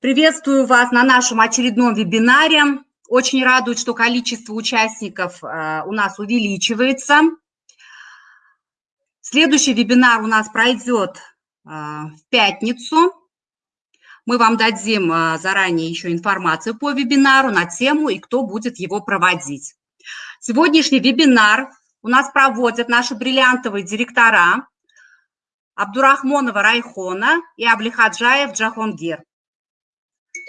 Приветствую вас на нашем очередном вебинаре. Очень радует, что количество участников э, у нас увеличивается. Следующий вебинар у нас пройдет э, в пятницу. Мы вам дадим э, заранее еще информацию по вебинару на тему и кто будет его проводить. Сегодняшний вебинар у нас проводят наши бриллиантовые директора Абдурахмонова Райхона и Аблихаджаев Джахонгир.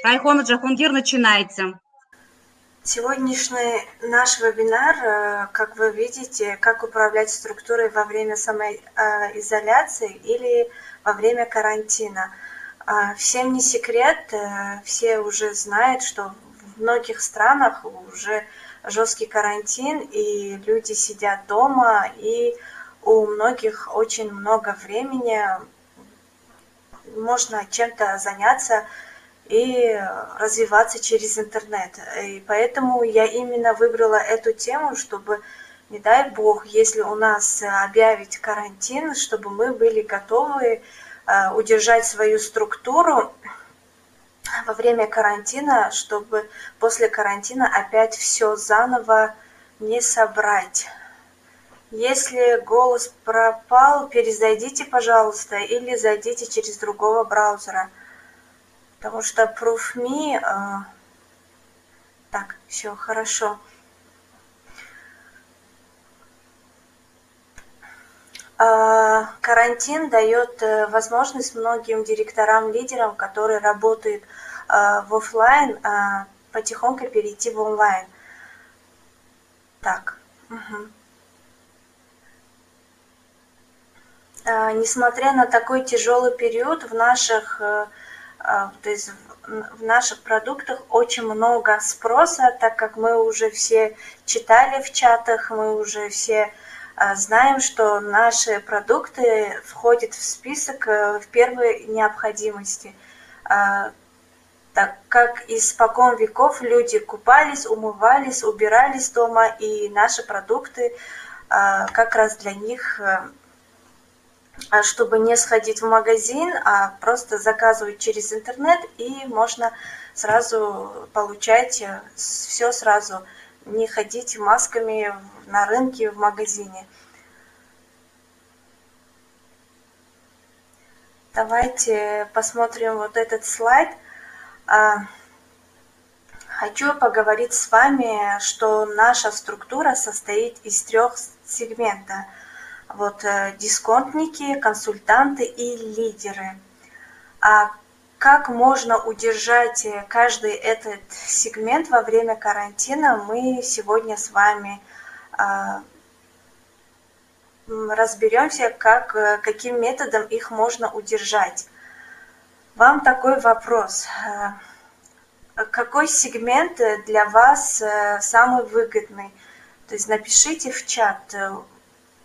Райхона Джахунгир, начинайте. Сегодняшний наш вебинар, э, как вы видите, как управлять структурой во время самоизоляции или во время карантина. А, всем не секрет, э, все уже знают, что в многих странах уже жесткий карантин, и люди сидят дома, и у многих очень много времени, можно чем-то заняться, и развиваться через интернет. И поэтому я именно выбрала эту тему, чтобы, не дай бог, если у нас объявить карантин, чтобы мы были готовы э, удержать свою структуру во время карантина, чтобы после карантина опять все заново не собрать. Если голос пропал, перезайдите, пожалуйста, или зайдите через другого браузера – потому что ProofMe... Э, так, все, хорошо. Э, карантин дает э, возможность многим директорам, лидерам, которые работают в офлайн, потихоньку перейти в онлайн. Так. Угу. Несмотря на такой тяжелый период в наших а, то есть в наших продуктах очень много спроса, так как мы уже все читали в чатах, мы уже все а, знаем, что наши продукты входят в список э, в первой необходимости. А, так как испокон веков люди купались, умывались, убирались дома, и наши продукты как раз для них э, а чтобы не сходить в магазин, а просто заказывать через интернет, и можно сразу получать э, все сразу, не ходить масками на рынке, в магазине. Давайте посмотрим вот этот слайд. А, хочу поговорить с вами, что наша структура состоит из трех сегментов – вот э, дисконтники, консультанты и лидеры. А как можно удержать э, каждый этот сегмент во время карантина, мы сегодня с вами а, разберемся, как, э, каким методом их можно удержать. Вам такой вопрос. Какой сегмент для вас самый выгодный? То есть напишите в чат,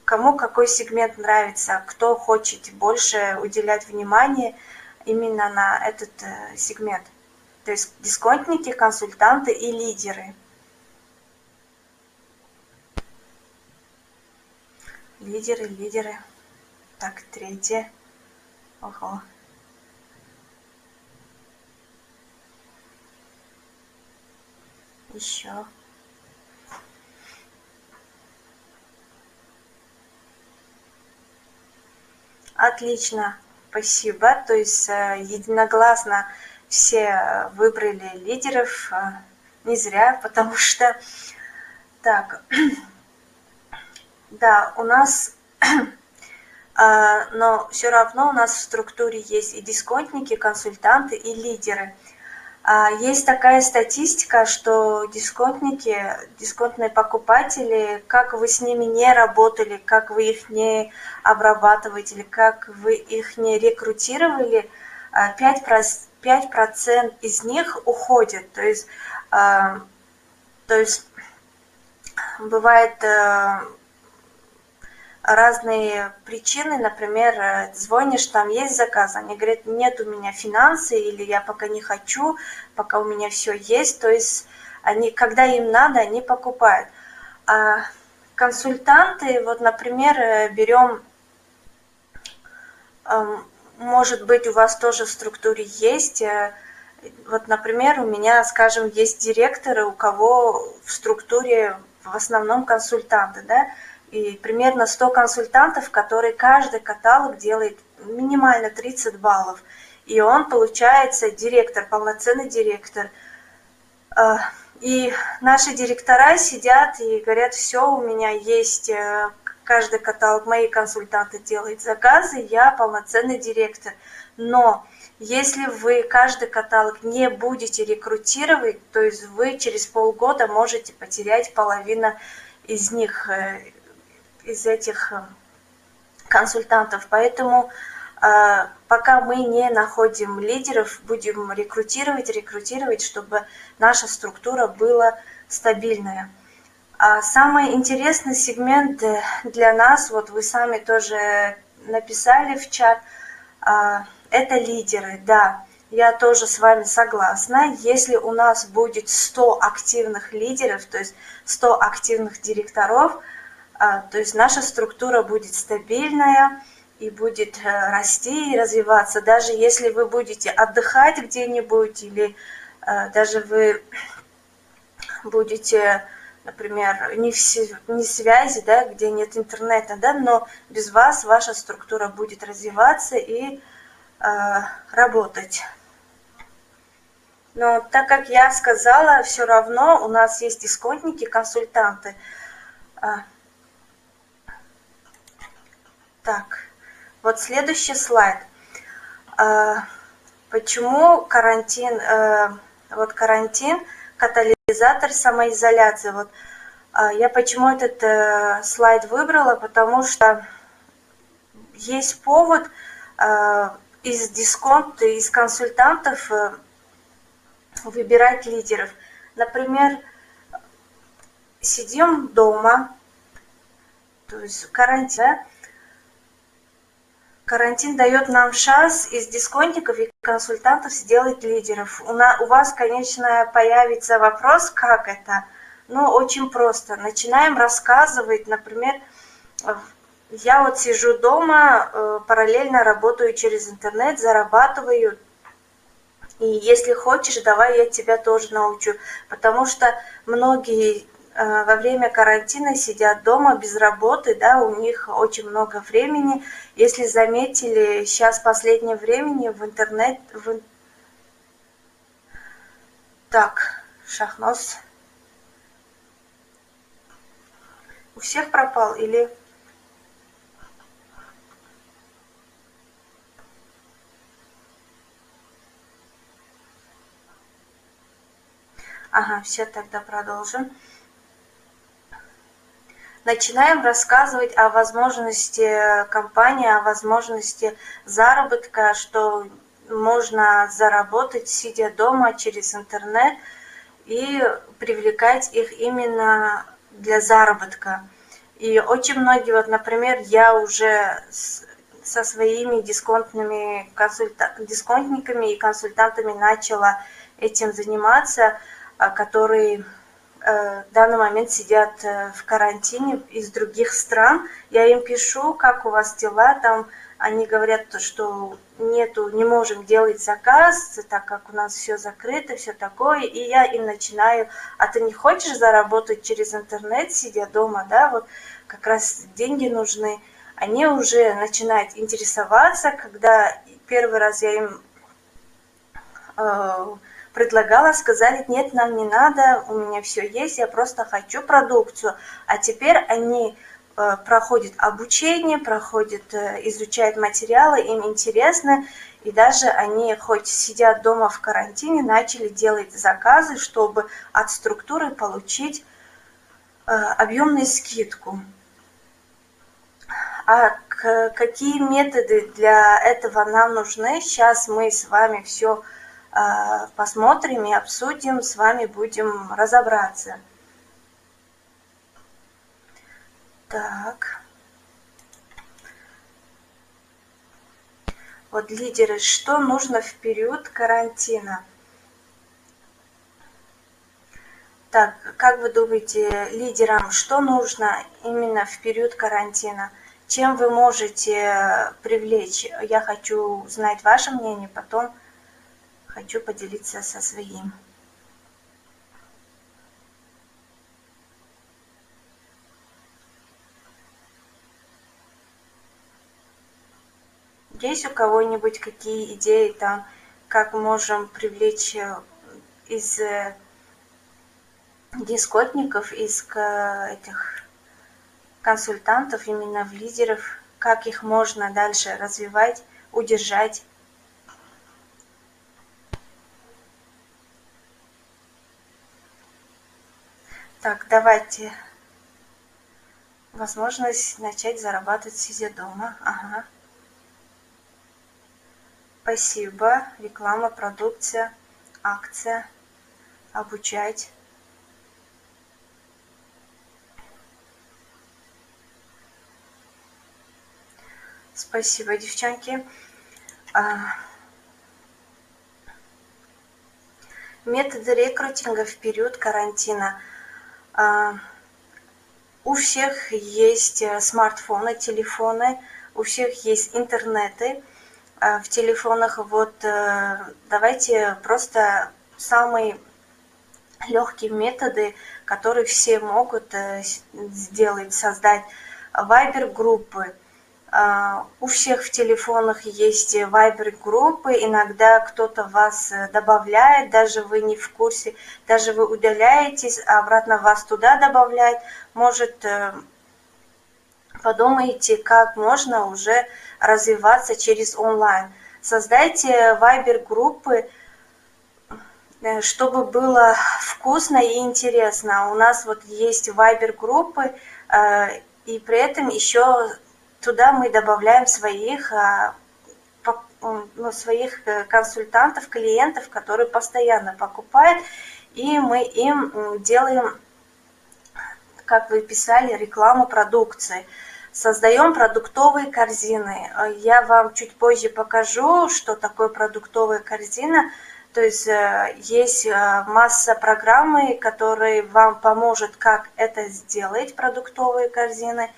кому какой сегмент нравится, кто хочет больше уделять внимание именно на этот э, сегмент. То есть дисконтники, консультанты и лидеры. Лидеры, лидеры. Так, третье. Ого. Еще. Отлично, спасибо. То есть э, единогласно все выбрали лидеров. Э, не зря, потому что... Так, да, у нас... Э, но все равно у нас в структуре есть и дисконтники, консультанты, и лидеры. А, есть такая статистика, что дисконтники, дисконтные покупатели, как вы с ними не работали, как вы их не обрабатываете, или как вы их не рекрутировали, 5%, а, 5% из них уходят. То есть, а, то есть бывает э, разные причины, например, э, звонишь, там есть заказ, они говорят, нет у меня финансы, или я пока не хочу, пока у меня все есть, то есть они, когда им надо, они покупают. А консультанты, вот, например, э, берем, эм, может быть, у вас тоже в структуре есть, э, Вот, например, у меня, скажем, есть директоры, у кого в структуре в основном консультанты, да, и примерно 100 консультантов, которые каждый каталог делает минимально 30 баллов. И он получается директор, полноценный директор. А, и наши директора сидят и говорят, все, у меня есть э, каждый каталог, мои консультанты делают заказы, я полноценный директор. Но если вы каждый каталог не будете рекрутировать, то есть вы через полгода можете потерять половину из них, э, из этих э, консультантов. Поэтому э, пока мы не находим лидеров, будем рекрутировать, рекрутировать, чтобы наша структура была стабильная. А самый интересный сегмент для нас, вот вы сами тоже написали в чат, это лидеры, да, я тоже с вами согласна. Если у нас будет 100 активных лидеров, то есть 100 активных директоров, то есть наша структура будет стабильная и будет э, расти и развиваться. Даже если вы будете отдыхать где-нибудь или э, даже вы будете, например, не в, не связи, да, где нет интернета, да, но без вас ваша структура будет развиваться и Э, работать. Но так как я сказала, все равно у нас есть дисконтники, консультанты. Так, вот следующий слайд. А, почему карантин, э, вот карантин, катализатор самоизоляции. Вот а, я почему этот э, слайд выбрала, потому что есть повод из дисконта, из консультантов э, выбирать лидеров. Например, сидим дома, то есть карантин? Карантин дает нам шанс из дисконтиков и консультантов сделать лидеров. У, на, у вас, конечно, появится вопрос, как это. Но очень просто. Начинаем рассказывать, например, я вот сижу дома, э, параллельно работаю через интернет, зарабатываю. И если хочешь, давай я тебя тоже научу. Потому что многие э, во время карантина сидят дома без работы, да, у них очень много времени. Если заметили, сейчас последнее время в интернет... В... Так, шахнос. У всех пропал или... Ага, все, тогда продолжим. Начинаем рассказывать о возможности компании, о возможности заработка, что можно заработать, сидя дома через интернет, и привлекать их именно для заработка. И очень многие, вот, например, я уже со своими дисконтными консульта... дисконтниками и консультантами начала этим заниматься – а, которые э, в данный момент сидят э, в карантине из других стран. Я им пишу, как у вас дела, там они говорят, что нету, не можем делать заказ, так как у нас все закрыто, все такое, и я им начинаю, а ты не хочешь заработать через интернет, сидя дома, да, вот как раз деньги нужны. Они уже начинают интересоваться, когда первый раз я им э, предлагала, сказали, нет, нам не надо, у меня все есть, я просто хочу продукцию. А теперь они э, проходят обучение, проходят, э, изучают материалы, им интересно, и даже они хоть сидят дома в карантине, начали делать заказы, чтобы от структуры получить э, объемную скидку. А какие методы для этого нам нужны, сейчас мы с вами все посмотрим и обсудим, с вами будем разобраться. Так. Вот лидеры, что нужно в период карантина? Так, как вы думаете, лидерам, что нужно именно в период карантина? Чем вы можете привлечь? Я хочу знать ваше мнение, потом хочу поделиться со своим. Есть у кого-нибудь какие идеи там, как можем привлечь э, из э, дискотников, из этих консультантов, именно в лидеров, как их можно дальше развивать, удержать. Так, давайте. Возможность начать зарабатывать сидя дома. Ага. Спасибо. Реклама, продукция, акция. Обучать. Спасибо, девчонки. А, методы рекрутинга в период карантина. А, у всех есть э, смартфоны, телефоны, у всех есть интернеты а, в телефонах. Вот э, давайте просто самые легкие методы, которые все могут э, сделать, создать. Вайбер-группы, у всех в телефонах есть вайбер-группы, иногда кто-то вас э, добавляет, даже вы не в курсе, даже вы удаляетесь, а обратно вас туда добавляет. Может, э, подумайте, как можно уже развиваться через онлайн. Создайте вайбер-группы, э, чтобы было вкусно и интересно. У нас вот есть вайбер-группы, и при этом еще туда мы добавляем своих а, ну, своих э, консультантов, клиентов, которые постоянно покупают, и мы им делаем, как вы писали, рекламу продукции. Создаем продуктовые корзины. Я вам чуть позже покажу, что такое продуктовая корзина. То есть э, есть э, масса программы, которые вам поможет, как это сделать, продуктовые корзины.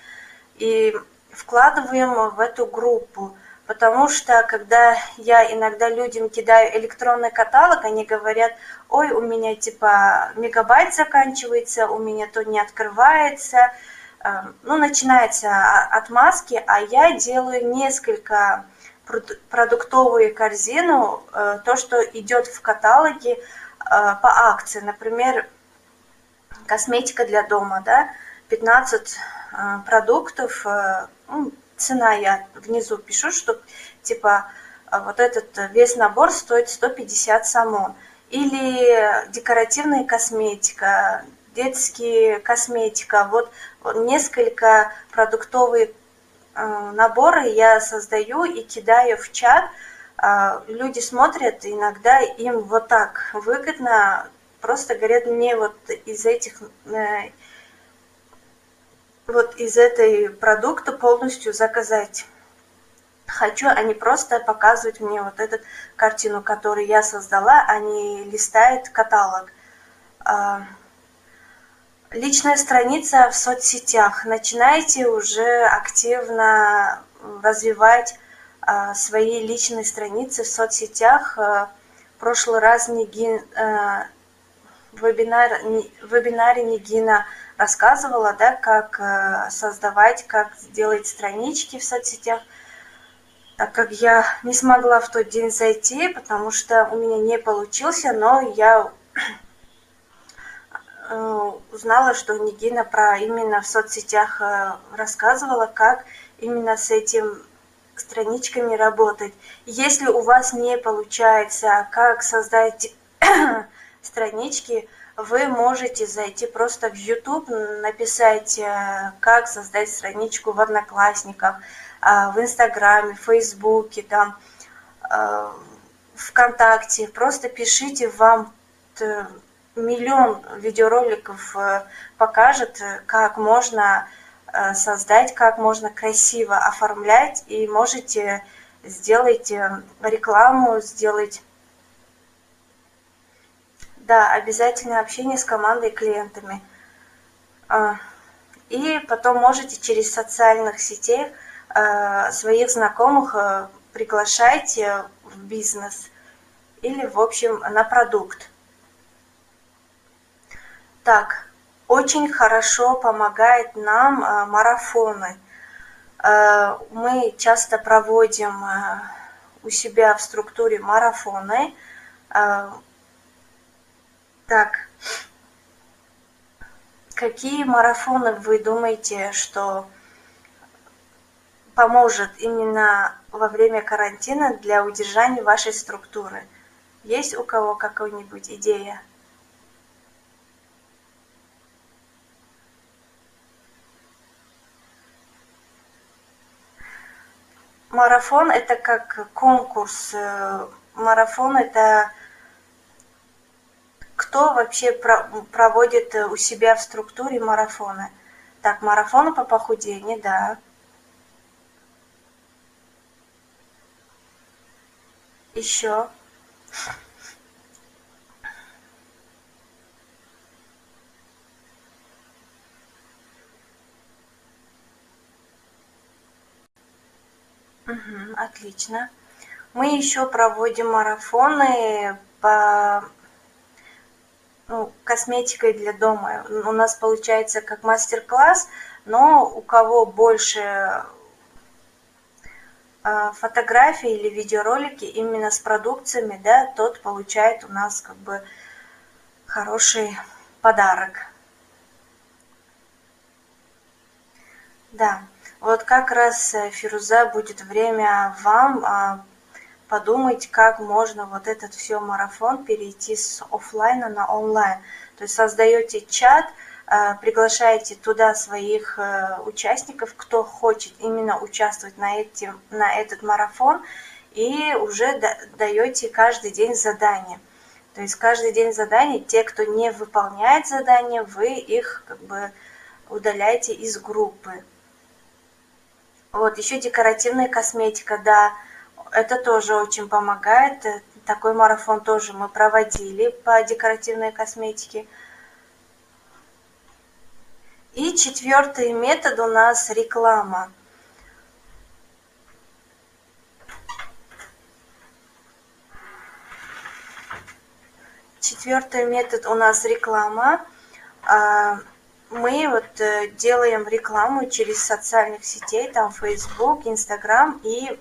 И вкладываем в эту группу. Потому что, когда я иногда людям кидаю электронный каталог, они говорят, ой, у меня типа мегабайт заканчивается, у меня то не открывается. Эм, ну, начинается отмазки, а я делаю несколько продуктовую корзину, э, то, что идет в каталоге э, по акции. Например, косметика для дома, да, 15 э, продуктов ну, цена я внизу пишу, что типа а, вот этот весь набор стоит 150 самон. Или декоративная косметика, детские косметика. Вот несколько продуктовые наборы я создаю и кидаю в чат. Люди смотрят, иногда им вот так выгодно, просто говорят мне вот из этих э, вот из этой продукта полностью заказать хочу, а не просто показывать мне вот эту картину, которую я создала, а не листает каталог. А, личная страница в соцсетях. Начинайте уже активно развивать а, свои личные страницы в соцсетях. А, в прошлый раз Нигин, вебинар, вебинаре Нигина рассказывала, да, как э, создавать, как сделать странички в соцсетях, так как я не смогла в тот день зайти, потому что у меня не получился, но я э, узнала, что Нигина про именно в соцсетях э, рассказывала, как именно с этим страничками работать. Если у вас не получается, как создать странички, вы можете зайти просто в YouTube, написать, э, как создать страничку в Одноклассниках, э, в Инстаграме, в Фейсбуке, там, э, ВКонтакте. Просто пишите, вам миллион видеороликов покажет, как можно создать, как можно красиво оформлять, и можете сделать рекламу, сделать да, обязательно общение с командой и клиентами. А, и потом можете через социальных сетей а, своих знакомых а, приглашать в бизнес. Или, в общем, на продукт. Так, очень хорошо помогает нам э, марафоны. Э, мы часто проводим э, у себя в структуре марафоны. Так, какие марафоны вы думаете, что поможет именно во время карантина для удержания вашей структуры? Есть у кого какая-нибудь идея? Марафон это как конкурс. Э, марафон это кто вообще проводит у себя в структуре марафоны? Так, марафоны по похудению, да. Еще. Угу, отлично. Мы еще проводим марафоны по ну, косметикой для дома. У нас получается как мастер-класс, но у кого больше а, фотографии или видеоролики именно с продукциями, да, тот получает у нас как бы хороший подарок. Да. Вот как раз, э, Фируза, будет время вам а, подумать, как можно вот этот все марафон перейти с офлайна на онлайн. То есть создаете чат, а, приглашаете туда своих э, участников, кто хочет именно участвовать на, этим, на этот марафон, и уже даете каждый день задание. То есть каждый день задание, те, кто не выполняет задание, вы их как бы удаляете из группы. Вот, еще декоративная косметика, да, это тоже очень помогает. Э, такой марафон тоже мы проводили по декоративной косметике. И четвертый метод у нас реклама. Четвертый метод у нас реклама. А, мы вот э, делаем рекламу через социальных сетей, там Facebook, Instagram и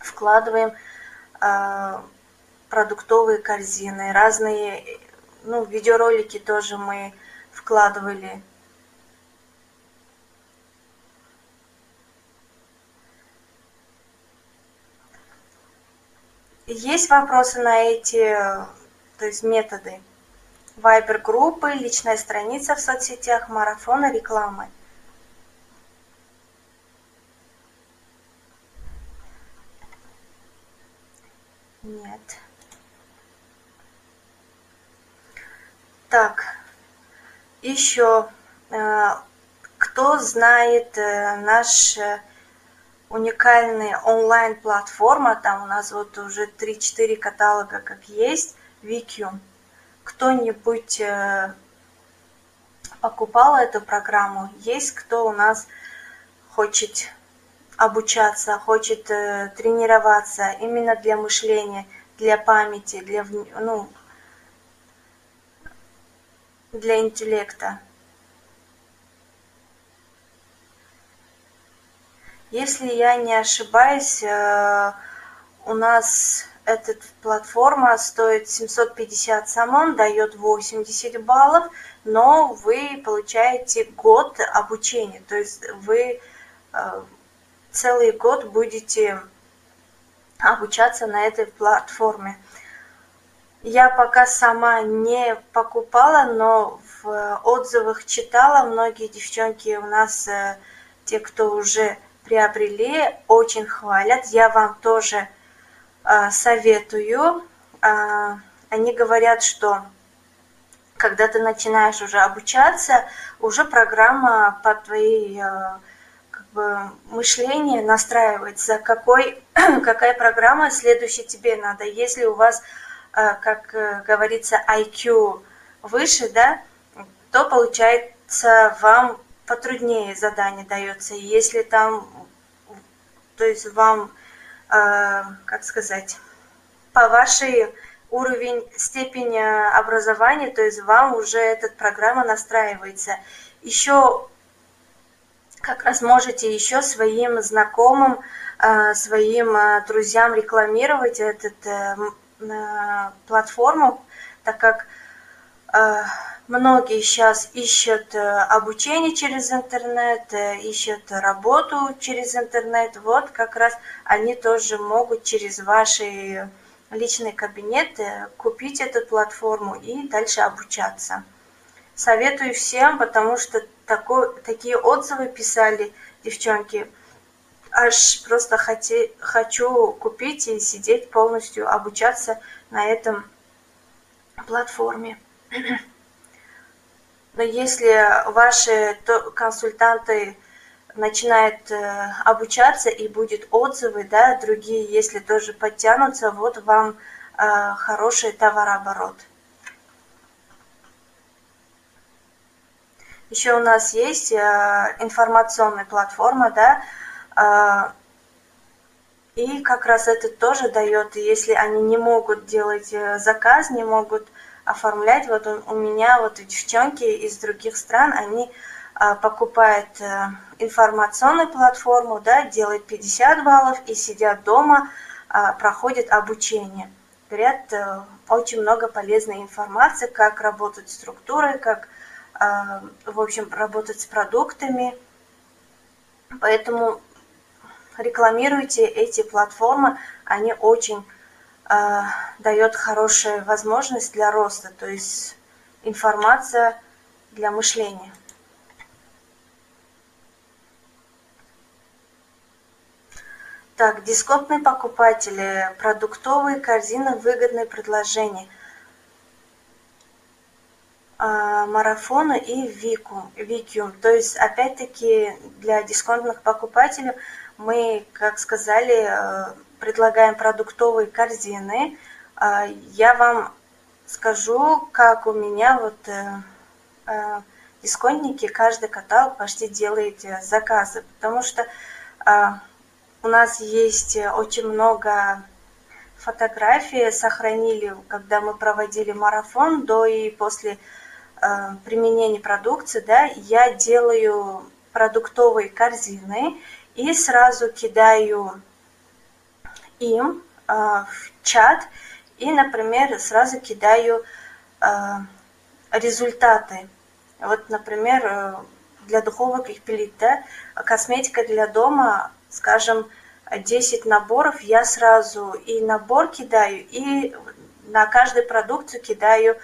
вкладываем э, продуктовые корзины, разные, ну, видеоролики тоже мы вкладывали. Есть вопросы на эти, то есть методы? вайбер-группы, личная страница в соцсетях, марафоны рекламы. Нет. Так, еще, э, кто знает э, наш э, уникальный онлайн-платформа, там у нас вот уже 3-4 каталога как есть, Викиум кто-нибудь покупал эту программу? Есть кто у нас хочет обучаться, хочет э, тренироваться именно для мышления, для памяти, для, ну, для интеллекта? Если я не ошибаюсь, э, у нас эта платформа стоит 750 самон, дает 80 баллов, но вы получаете год обучения, то есть вы э, целый год будете обучаться на этой платформе. Я пока сама не покупала, но в отзывах читала, многие девчонки у нас, э, те, кто уже приобрели, очень хвалят. Я вам тоже а, советую. А, они говорят, что когда ты начинаешь уже обучаться, уже программа по твоей бы, мышление настраивается, какой, какая программа следующая тебе надо. Если у вас, как э, говорится, IQ выше, да, то получается вам потруднее задание дается. Если там, то есть вам Э, как сказать, по вашей уровень, степень образования, то есть вам уже эта программа настраивается. Еще как раз можете еще своим знакомым, своим друзьям рекламировать эту платформу, так как Многие сейчас ищут э, обучение через интернет, э, ищут работу через интернет. Вот как раз они тоже могут через ваши личные кабинеты купить эту платформу и дальше обучаться. Советую всем, потому что такой, такие отзывы писали девчонки. Аж просто хоти, хочу купить и сидеть полностью, обучаться на этом платформе. Но если ваши консультанты начинают э, обучаться и будет отзывы, да, другие, если тоже подтянутся, вот вам э, хороший товарооборот. Еще у нас есть э, информационная платформа, да, и как раз это тоже дает, если они не могут делать заказ, не могут оформлять. Вот у, меня вот девчонки из других стран, они покупают информационную платформу, да, делают 50 баллов и сидят дома, проходят обучение. Говорят, очень много полезной информации, как работать структурой, как, в общем, работать с продуктами. Поэтому рекламируйте эти платформы, они очень а, дает хорошую возможность для роста, то есть информация для мышления. Так, дисконтные покупатели, продуктовые корзины, выгодные предложения. А, марафону и Вику, Викиум. То есть, опять-таки, для дисконтных покупателей мы, как сказали, э, предлагаем продуктовые корзины. А, я вам скажу, как у меня вот э, э, дисконтники, каждый каталог почти делает заказы, потому что а, у нас есть очень много фотографий, сохранили, когда мы проводили марафон до и после применения продукции, да, я делаю продуктовые корзины и сразу кидаю им э, в чат и, например, сразу кидаю э, результаты. Вот, например, э, для духовых плит, да, косметика для дома, скажем, 10 наборов, я сразу и набор кидаю, и на каждую продукцию кидаю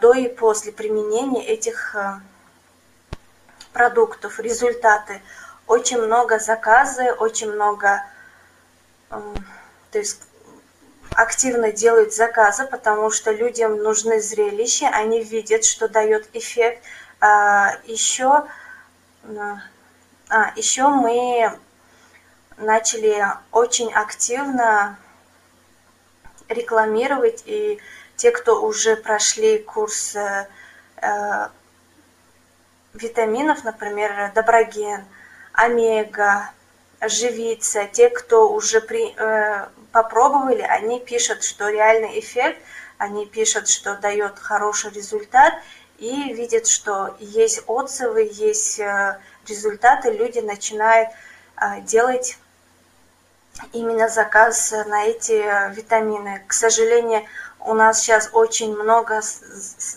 до и после применения этих продуктов, результаты. Очень много заказы, очень много то есть активно делают заказы, потому что людям нужны зрелища, они видят, что дает эффект. А, еще, а, еще мы начали очень активно рекламировать, и те, кто уже прошли курс э, э витаминов, например, Доброген, Омега, живиться. Те, кто уже при, э, попробовали, они пишут, что реальный эффект, они пишут, что дает хороший результат и видят, что есть отзывы, есть э, результаты, люди начинают э, делать именно заказ на эти витамины. К сожалению, у нас сейчас очень много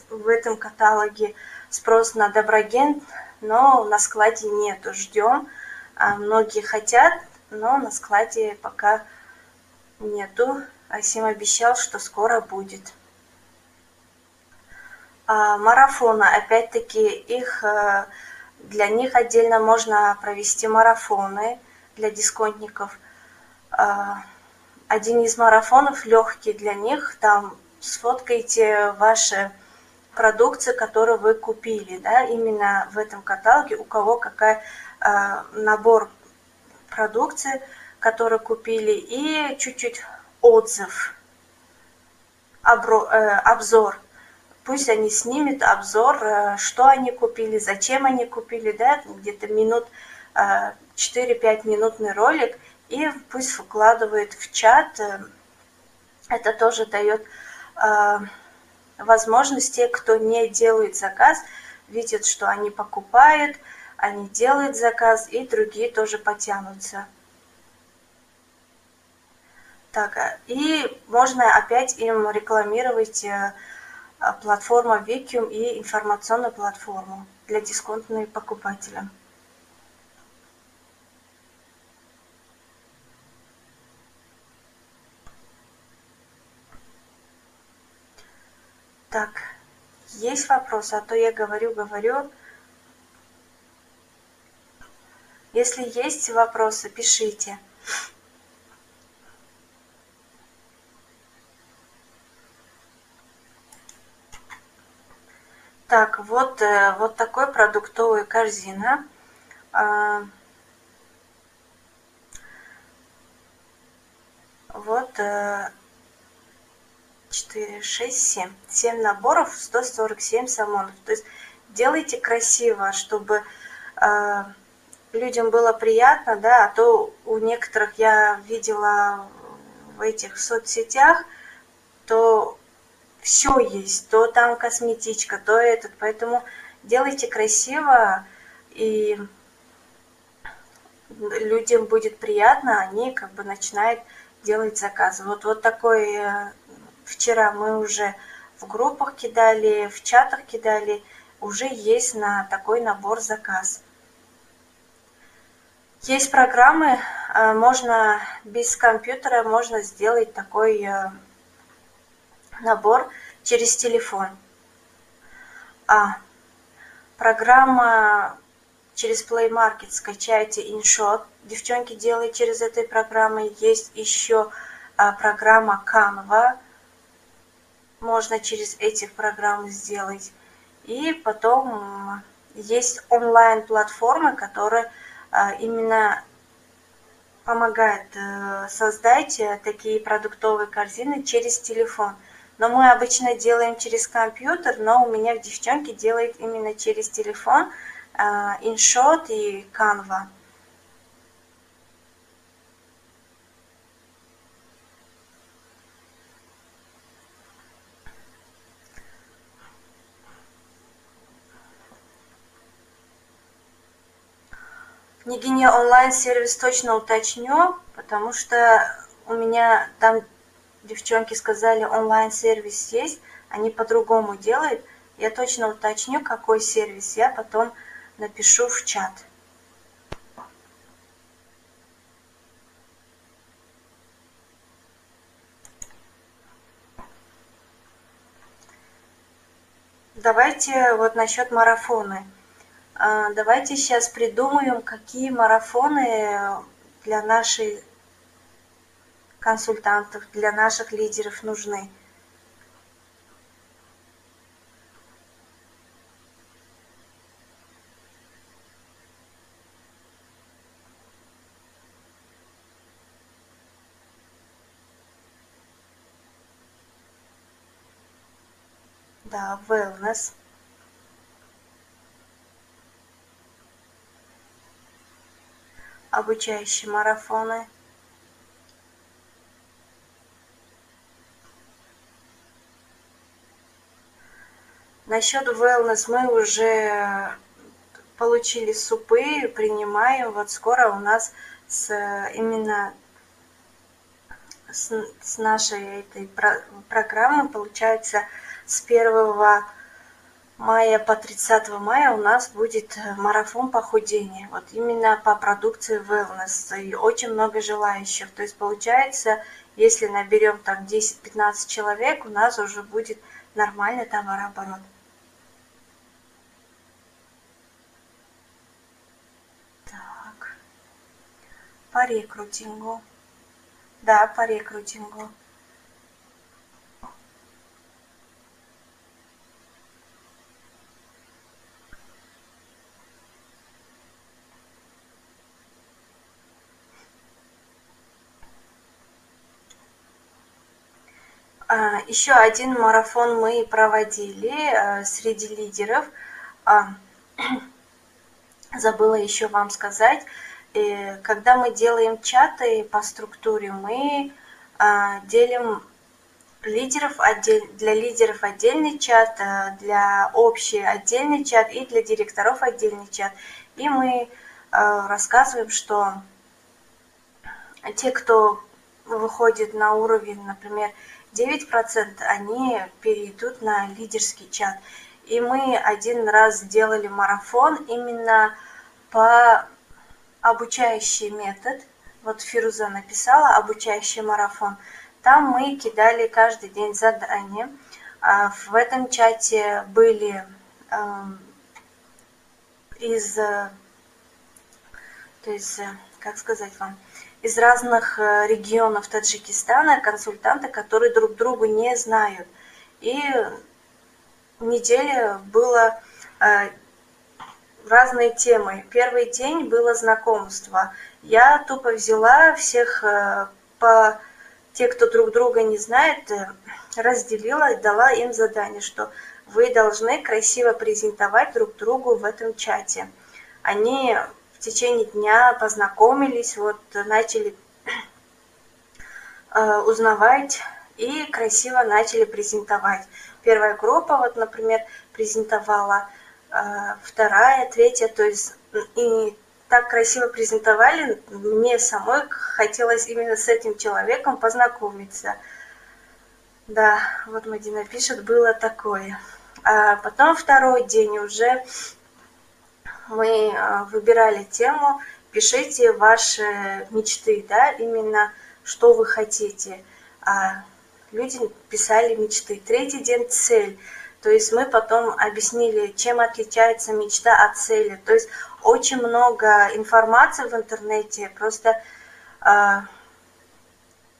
в этом каталоге спрос на доброген, но на складе нету. Ждем. А многие хотят, но на складе пока нету. Асим обещал, что скоро будет. А марафоны, опять-таки, их э, для них отдельно можно провести марафоны для дисконтников. Один из марафонов легкий для них, там сфоткайте ваши продукции, которые вы купили, да, именно в этом каталоге, у кого какая Э, набор продукции, который купили, и чуть-чуть отзыв, э, обзор. Пусть они снимут обзор, э, что они купили, зачем они купили, да, где-то минут 4-5 минутный ролик, и пусть выкладывают в чат Это тоже дает э, возможность те, кто не делает заказ, видят, что они покупают, они делают заказ, и другие тоже потянутся. Так, а, и можно опять им рекламировать э, платформу Викиум и информационную платформу для дисконтных покупателей. Так, есть вопросы, а то я говорю, говорю. Если есть вопросы, пишите. Так, вот, э, вот такой продуктовая корзина. А, вот 4, 6, 7. 7 наборов, 147 самонов. То есть делайте красиво, чтобы э, людям было приятно, да, а то у некоторых я видела в этих соцсетях, то все есть, то там косметичка, то этот, поэтому делайте красиво, и людям будет приятно, они как бы начинают делать заказы. Вот, вот такой, э, вчера мы уже в группах кидали, в чатах кидали, уже есть на такой набор заказ. Есть программы, э, можно без компьютера, можно сделать такой э, набор через телефон. А. Программа через Play Market скачайте InShot. Девчонки делают через этой программы. Есть еще а, программа Canva. Можно через этих программ сделать. И потом есть онлайн-платформы, которые а, именно помогают э, создать э, такие продуктовые корзины через телефон – но мы обычно делаем через компьютер, но у меня девчонки делают именно через телефон, InShot а, и Canva. Княгиня онлайн сервис точно уточню, потому что у меня там девчонки сказали, онлайн-сервис есть, они по-другому делают. Я точно уточню, какой сервис, я потом напишу в чат. Давайте вот насчет марафона. А, давайте сейчас придумаем, какие марафоны для нашей консультантов для наших лидеров нужны. Да wellness обучающие марафоны Насчет wellness мы уже получили супы, принимаем. Вот скоро у нас с, именно с, с нашей этой про, программы, получается, с 1 мая по 30 мая у нас будет марафон похудения. Вот именно по продукции wellness. И очень много желающих. То есть получается, если наберем там 10-15 человек, у нас уже будет нормальный товарооборот. по рекрутингу. Да, по рекрутингу. Еще один марафон мы проводили а, среди лидеров. А, забыла еще вам сказать, когда мы делаем чаты по структуре, мы а, делим лидеров отдель, для лидеров отдельный чат, э, для общий отдельный чат и для директоров отдельный чат. И мы рассказываем, что те, кто выходит на уровень, например, 9%, они перейдут на лидерский чат. И мы один раз сделали марафон именно по обучающий метод. Вот Фируза написала обучающий марафон. Там мы кидали каждый день задания. А в этом чате были эм, из, то есть, как сказать вам, из разных э, регионов Таджикистана консультанты, которые друг другу не знают. И неделе было э, разные темы. Первый день было знакомство. Я тупо взяла всех э, по те, кто друг друга не знает, разделила и дала им задание, что вы должны красиво презентовать друг другу в этом чате. Они течение дня познакомились, вот начали э, узнавать и красиво начали презентовать. Первая группа, вот, например, презентовала, э, вторая, третья, то есть и так красиво презентовали, мне самой хотелось именно с этим человеком познакомиться. Да, вот Мадина пишет, было такое. А потом второй день уже мы а, выбирали тему, пишите ваши мечты, да, именно что вы хотите. А люди писали мечты. Третий день цель. То есть мы потом объяснили, чем отличается мечта от цели. То есть очень много информации в интернете. Просто э,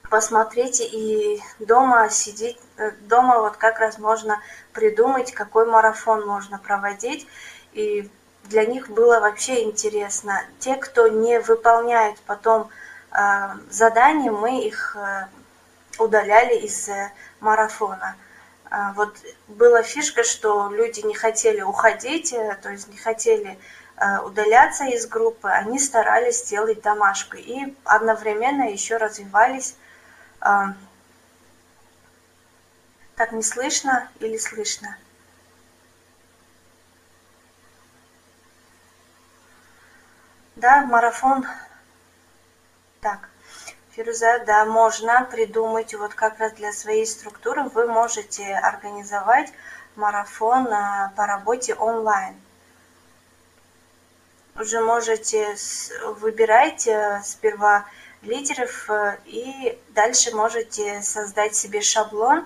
посмотрите и дома сидеть, э, дома вот как раз можно придумать, какой марафон можно проводить. И для них было вообще интересно. Те, кто не выполняет потом э, задания, мы их э, удаляли из э, марафона. Э, вот была фишка, что люди не хотели уходить, э, то есть не хотели э, удаляться из группы, они старались сделать домашку и одновременно еще развивались. Э, так не слышно или слышно? Да, марафон. Так, Фируза, да, можно придумать, вот как раз для своей структуры вы можете организовать марафон а, по работе онлайн. Уже можете выбирать э, сперва лидеров э, и дальше можете создать себе шаблон,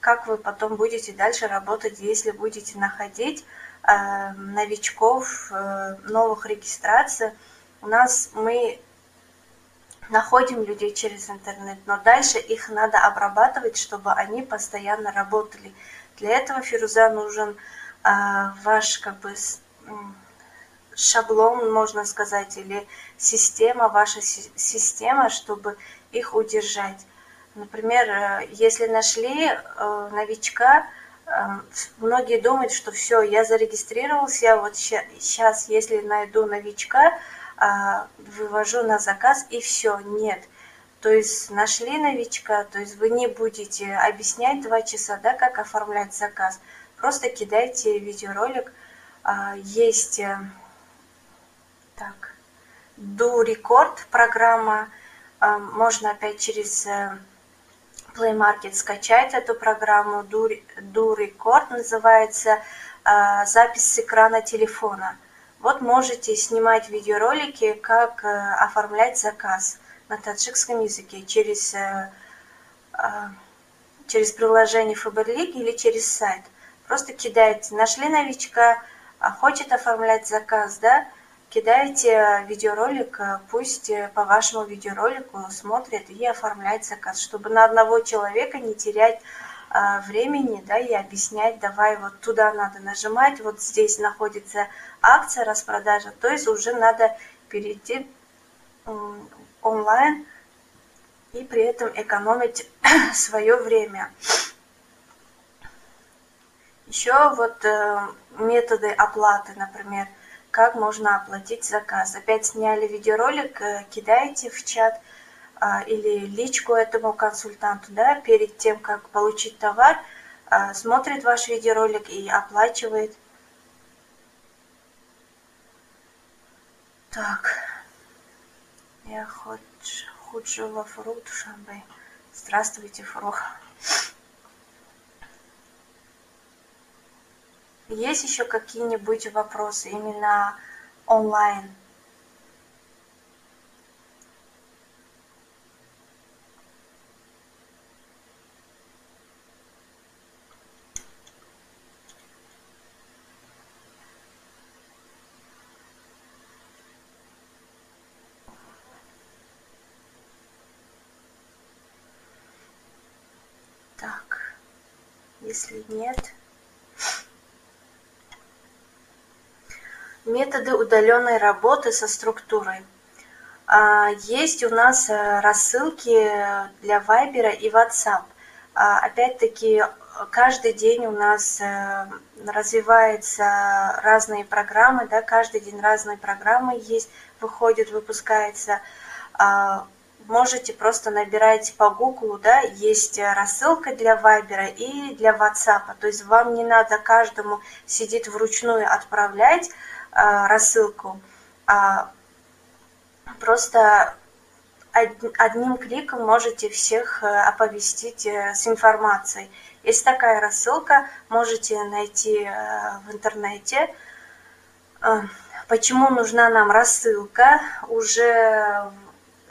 как вы потом будете дальше работать, если будете находить э, новичков, новых регистраций у нас мы находим людей через интернет, но дальше их надо обрабатывать, чтобы они постоянно работали. Для этого, Фируза, нужен э, ваш как бы шаблон, можно сказать, или система, ваша система, чтобы их удержать. Например, э, если нашли э, новичка, э, многие думают, что все, я зарегистрировался, вот сейчас, если найду новичка, вывожу на заказ и все, нет. То есть нашли новичка, то есть вы не будете объяснять два часа, да, как оформлять заказ. Просто кидайте видеоролик. А, есть э, так, Do Record программа. А, можно опять через э, Play Market скачать эту программу. Do, Do Record называется запись с экрана телефона. Вот можете снимать видеоролики, как э, оформлять заказ на таджикском языке через, э, а, через приложение Фаберлик или через сайт. Просто кидаете, нашли новичка, а хочет оформлять заказ, да, видеоролик, э, пусть по вашему видеоролику смотрят и оформляют заказ, чтобы на одного человека не терять а, времени, да, и объяснять, давай вот туда надо нажимать, вот здесь находится акция распродажа, то есть уже надо перейти онлайн и при этом экономить свое время. Еще вот э, методы оплаты, например, как можно оплатить заказ. Опять сняли видеоролик, э, кидаете в чат, или личку этому консультанту, да, перед тем, как получить товар, смотрит ваш видеоролик и оплачивает. Так, я хоть худшего фрут шамбе. Здравствуйте, Фрух. Есть еще какие-нибудь вопросы именно онлайн? Так, если нет... Методы удаленной работы со структурой. А, есть у нас э, рассылки для Вайбера и WhatsApp. А, опять-таки, каждый день у нас э, развиваются разные программы, да, каждый день разные программы есть, выходит, выпускается. Можете просто набирать по Google, да, есть рассылка для Вайбера и для WhatsApp. То есть вам не надо каждому сидеть вручную отправлять, а, рассылку. А, просто одним кликом можете всех э, оповестить э, с информацией. Есть такая рассылка, можете найти э, в интернете. Почему нужна нам рассылка? Уже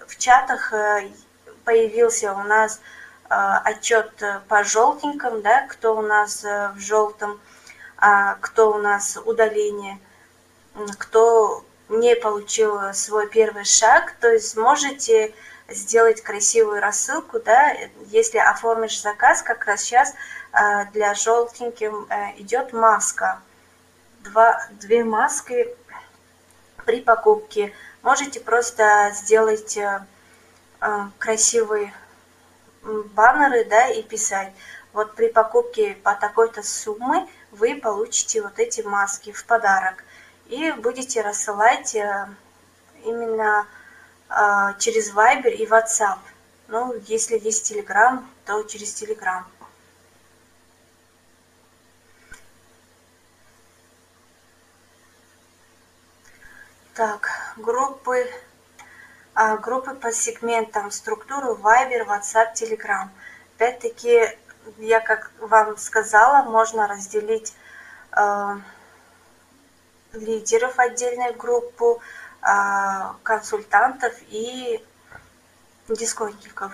в чатах появился у нас отчет по желтеньким, да, кто у нас в желтом, а кто у нас удаление – кто не получил свой первый шаг, то есть можете сделать красивую рассылку, да, если оформишь заказ, как раз сейчас э, для желтеньким э, идет маска. Два, две маски при покупке. Можете просто сделать э, красивые баннеры, да, и писать. Вот при покупке по такой-то суммы вы получите вот эти маски в подарок и будете рассылать э, именно э, через Viber и WhatsApp. Ну, если есть Telegram, то через Telegram. Так, группы, а, группы по сегментам, структуру Viber, WhatsApp, Telegram. Опять-таки, я как вам сказала, можно разделить э, лидеров отдельной группу, а, консультантов и дисконтников.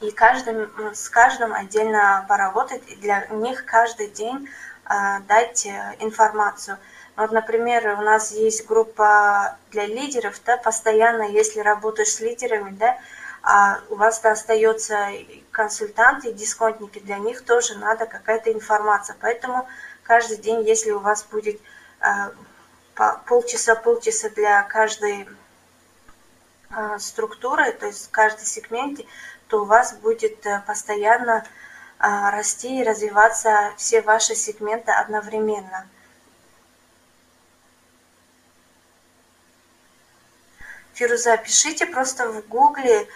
И каждым, с каждым отдельно поработать, и для них каждый день а, дать э, информацию. Вот, например, у нас есть группа для лидеров, да, постоянно, если работаешь с лидерами, да, а у вас остается консультанты дисконтники, для них тоже надо какая-то информация. Поэтому каждый день, если у вас будет а, полчаса-полчаса для каждой а, структуры, то есть в каждой сегменте, то у вас будет э, постоянно расти и развиваться все ваши сегменты одновременно. Фируза, пишите просто в гугле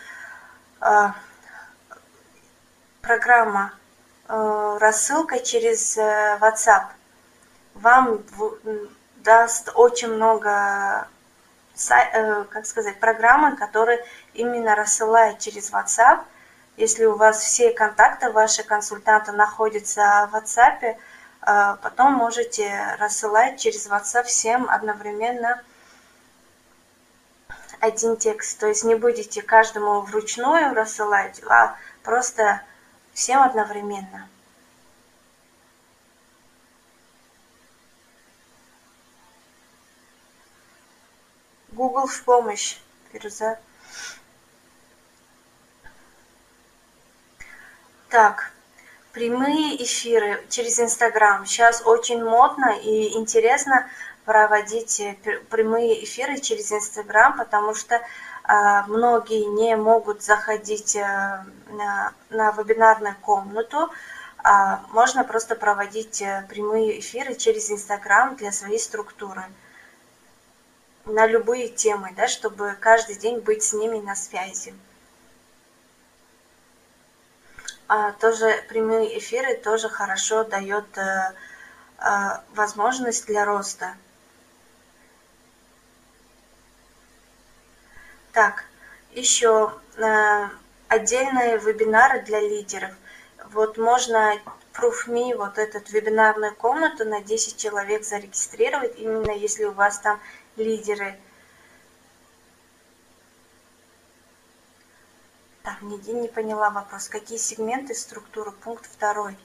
программа рассылка через э, WhatsApp вам даст очень много, э, как сказать, программы, которые именно рассылают через WhatsApp. Если у вас все контакты ваши консультанта находятся в WhatsApp, э, потом можете рассылать через WhatsApp всем одновременно один текст. То есть не будете каждому вручную рассылать, а просто всем одновременно. Google в помощь, Фируза. Так, прямые эфиры через Инстаграм. Сейчас очень модно и интересно проводить э, прямые эфиры через Инстаграм, потому что э, многие не могут заходить э, на, на вебинарную комнату. Э, можно просто проводить э, прямые эфиры через Инстаграм для своей структуры. на любые темы, да, чтобы каждый день быть с ними на связи. А, тоже прямые эфиры тоже хорошо дает а, а, возможность для роста. Так, еще а, отдельные вебинары для лидеров. Вот можно ProofMe, вот этот вебинарную комнату на 10 человек зарегистрировать, именно если у вас там лидеры. Так, нигде не поняла вопрос. Какие сегменты структуры? Пункт второй.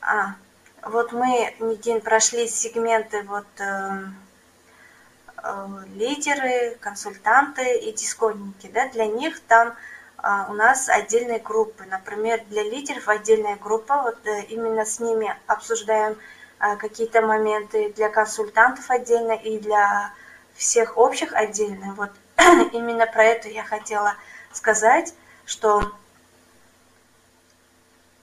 А, вот мы, Нигин, прошли сегменты вот э, э, лидеры, консультанты и дисконники. Да? Для них там э, у нас отдельные группы. Например, для лидеров отдельная группа. Вот э, именно с ними обсуждаем а, какие-то моменты для консультантов отдельно и для всех общих отдельно. Вот именно про это я хотела сказать, что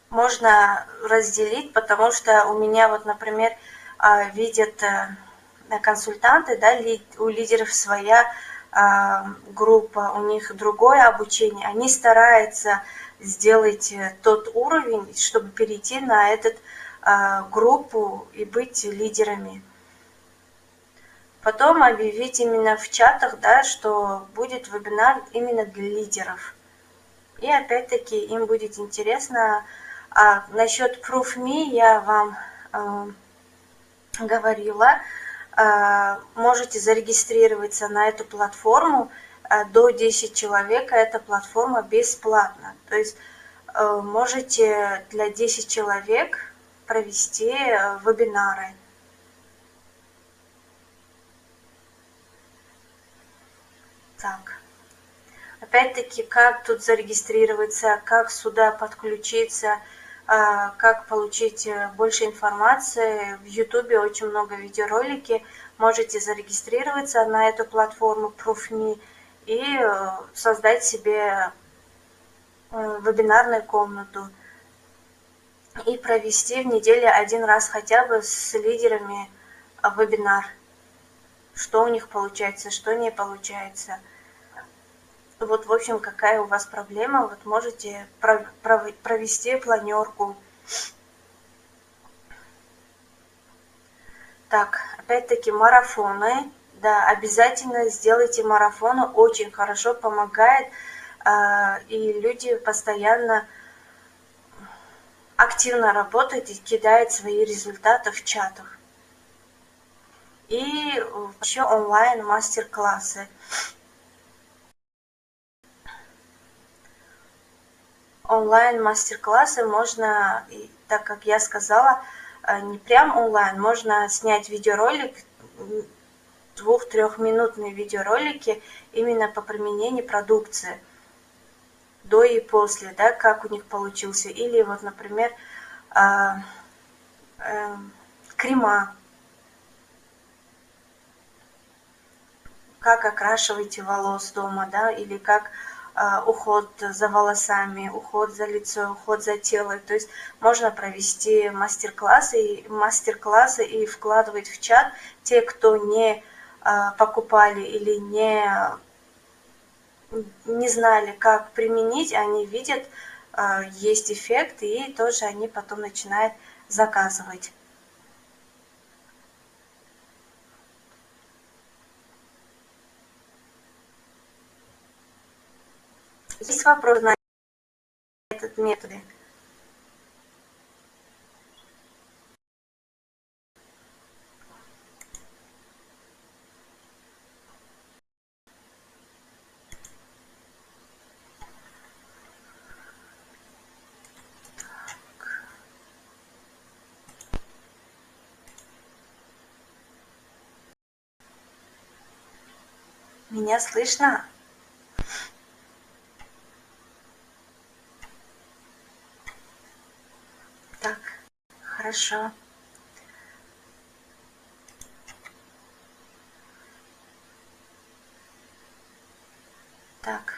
можно разделить, потому что у меня вот, например, а, видят э, консультанты, да, у лидеров своя а, группа, у них другое обучение, они стараются сделать э, тот уровень, чтобы перейти на этот а, группу и быть лидерами. Потом объявить именно в чатах, да, что будет вебинар именно для лидеров. И опять-таки им будет интересно. А насчет ProofMe я вам э, говорила. Э, можете зарегистрироваться на эту платформу. Э, до 10 человек эта платформа бесплатна. То есть э, можете для 10 человек провести вебинары. Так. Опять-таки, как тут зарегистрироваться, как сюда подключиться, а, как получить э, больше информации. В YouTube очень много видеоролики. Можете зарегистрироваться на эту платформу ProofMe и э, создать себе вебинарную комнату и провести в неделю один раз хотя бы с лидерами вебинар. Что у них получается, что не получается. Вот, в общем, какая у вас проблема, вот можете провести планерку. Так, опять-таки марафоны. Да, обязательно сделайте марафоны, очень хорошо помогает. А, и люди постоянно активно работает и кидает свои результаты в чатах. И еще онлайн мастер-классы. Онлайн мастер-классы можно, так как я сказала, э, не прям онлайн, можно снять видеоролик, двух-трехминутные видеоролики именно по применению продукции – до и после, да, как у них получился. Или вот, например, э, э, крема. Как окрашиваете волос дома, да, или как уход за волосами, уход за лицо, уход за тело. То есть можно провести мастер-классы, мастер-классы и вкладывать в чат те, кто не э, покупали или не не знали, как применить, они видят, э, есть эффект, и тоже они потом начинают заказывать. Есть вопрос на этот метод? Меня слышно? Так, хорошо. Так,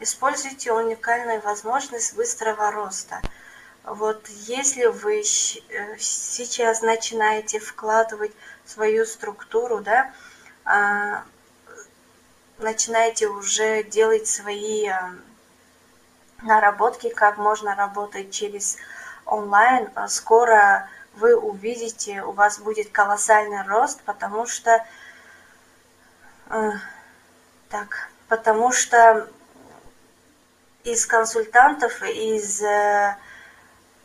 используйте уникальную возможность быстрого роста. Вот если вы э, сейчас начинаете вкладывать свою структуру, да, начинайте уже делать свои наработки, как можно работать через онлайн. Скоро вы увидите, у вас будет колоссальный рост, потому что так, потому что из консультантов, из э,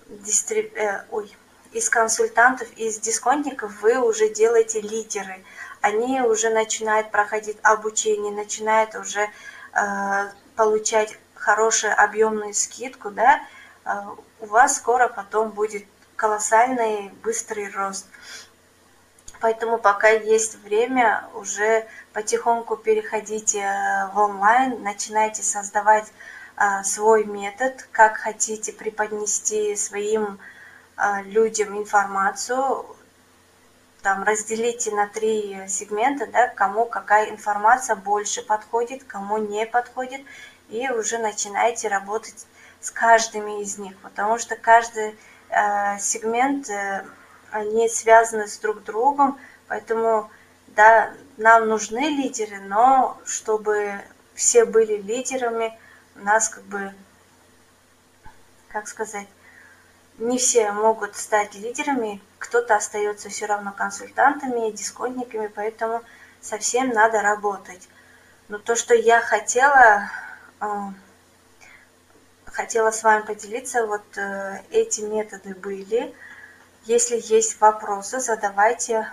дистриб... э, ой, из консультантов, из дисконтников вы уже делаете лидеры. Они уже начинают проходить обучение, начинают уже э, получать хорошую объемную скидку, да, э, у вас скоро потом будет колоссальный быстрый рост. Поэтому пока есть время, уже потихоньку переходите э, в онлайн, начинайте создавать а, свой метод, как хотите преподнести своим а, людям информацию, там разделите на три сегмента, да, кому какая информация больше подходит, кому не подходит, и уже начинайте работать с каждыми из них, потому что каждый э, сегмент, э, они связаны с друг другом, поэтому, да, нам нужны лидеры, но чтобы все были лидерами, у нас как бы, как сказать, не все могут стать лидерами, кто-то остается все равно консультантами, дисконтниками, поэтому совсем надо работать. Но то, что я хотела, э, хотела с вами поделиться, вот э, эти методы были. Если есть вопросы, задавайте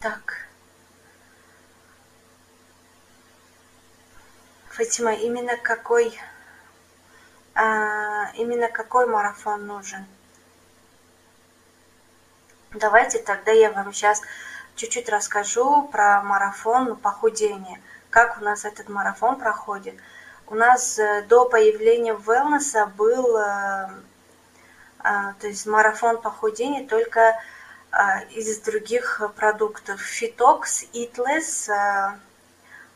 Так. Фатима, именно какой, а, именно какой марафон нужен? Давайте тогда я вам сейчас чуть-чуть расскажу про марафон похудения. Как у нас этот марафон проходит. У нас э, до появления wellness был э, а, то есть марафон похудения только а, из других продуктов. Фитокс, Итлес, а,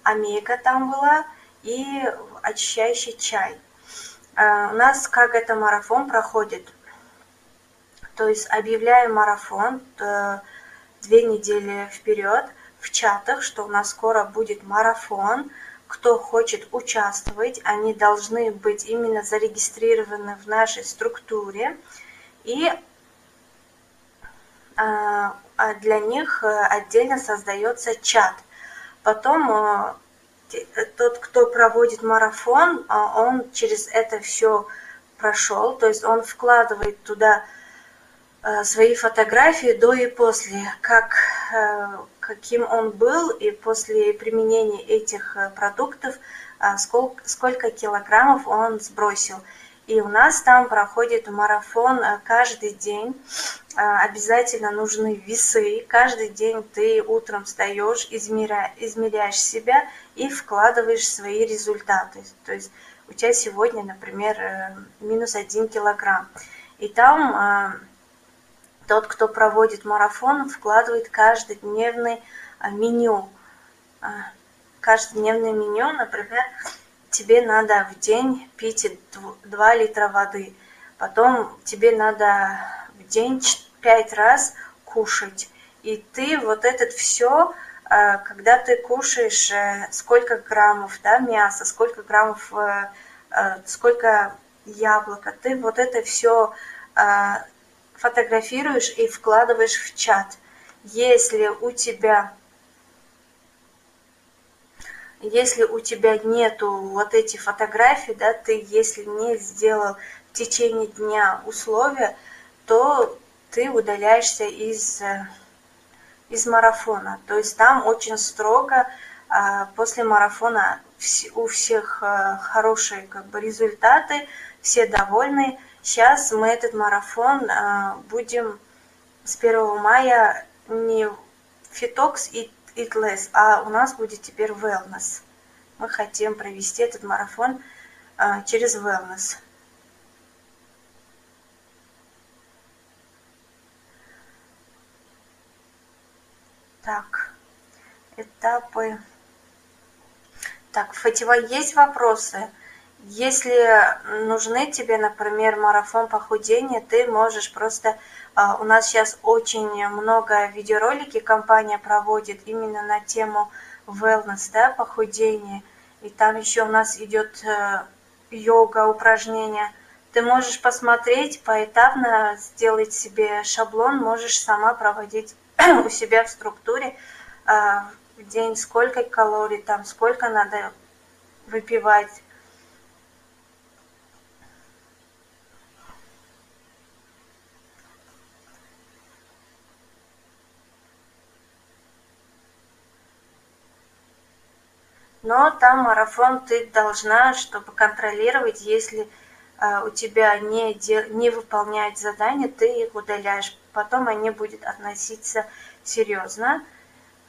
Омега там была и очищающий чай. А, у нас как это марафон проходит? То есть объявляем марафон э, две недели вперед в чатах, что у нас скоро будет марафон. Кто хочет участвовать, они должны быть именно зарегистрированы в нашей структуре. И а, а для них э, отдельно создается чат. Потом э, тот, кто проводит марафон, а, он через это все прошел, то есть он вкладывает туда э, свои фотографии до и после, как, каким он был, и после применения этих продуктов, сколько, сколько килограммов он сбросил. И у нас там проходит марафон каждый день а, обязательно нужны весы. Каждый день ты утром встаешь, измеря, измеряешь себя и вкладываешь свои результаты. То есть у тебя сегодня, например, э, минус один килограмм. И там тот, кто проводит марафон, вкладывает каждодневный а, меню. Каждодневное меню, например, тебе надо в день пить 2 литра воды. Потом тебе надо в день пять раз кушать. И ты вот это все, э, когда ты кушаешь э, сколько граммов да, мяса, сколько граммов, э, сколько яблока, ты вот это все фотографируешь и вкладываешь в чат. Если у тебя если у тебя нету вот эти фотографии, да, ты если не сделал в течение дня условия, то ты удаляешься из, э, из марафона. То есть там очень строго а, после марафона у всех э, хорошие как бы, результаты, все довольны. Сейчас мы этот марафон а, будем с 1 мая не фитокс и Eat а у нас будет теперь wellness. Мы хотим провести этот марафон а, через wellness. Так, этапы. Так, Фатива, есть вопросы? Если нужны тебе, например, марафон похудения, ты можешь просто... А, у нас сейчас очень много видеоролики компания проводит именно на тему wellness, да, похудения. И там еще у нас идет э, йога, упражнения. Ты можешь посмотреть, поэтапно сделать себе шаблон, можешь сама проводить у себя в структуре а, в день, сколько калорий там, сколько надо выпивать. Но там марафон ты должна, чтобы контролировать, если э, у тебя не, не выполняют задания, ты их удаляешь. Потом они будут относиться серьезно.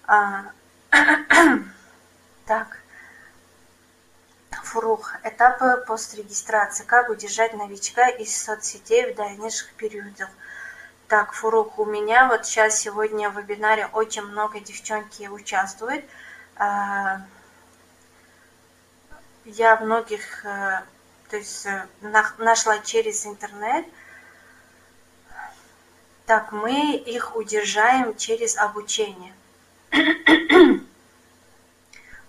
А, так. Фурух. Этапы пострегистрации. Как удержать новичка из соцсетей в дальнейших периодах. Так, Фурух, у меня вот сейчас сегодня в вебинаре очень много девчонки участвуют. А, я многих, э, то есть э, нашла через интернет. Так, мы их удержаем через обучение.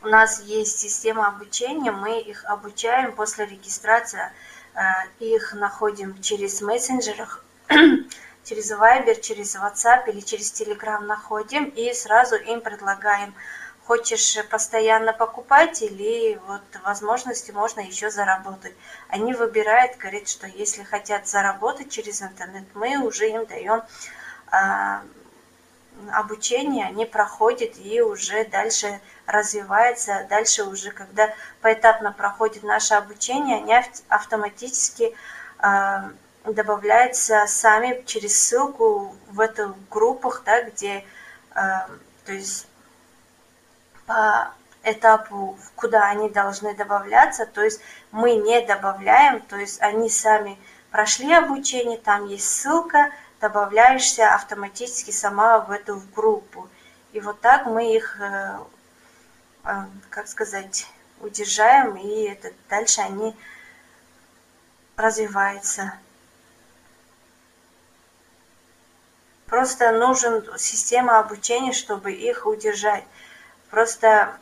У нас есть система обучения, мы их обучаем после регистрации, э, их находим через мессенджерах, через Viber, через WhatsApp или через Telegram находим и сразу им предлагаем хочешь постоянно покупать или вот возможности можно еще заработать. Они выбирают, говорят, что если хотят заработать через интернет, мы уже им даем а, обучение, они проходят и уже дальше развивается. Дальше уже, когда поэтапно проходит наше обучение, они автоматически а, добавляются сами через ссылку в эту группах, да, где, а, то есть по этапу, куда они должны добавляться, то есть мы не добавляем, то есть они сами прошли обучение, там есть ссылка, добавляешься автоматически сама в эту группу. И вот так мы их, э, э, как сказать, удержаем, и это, дальше они развиваются. Просто нужен система обучения, чтобы их удержать просто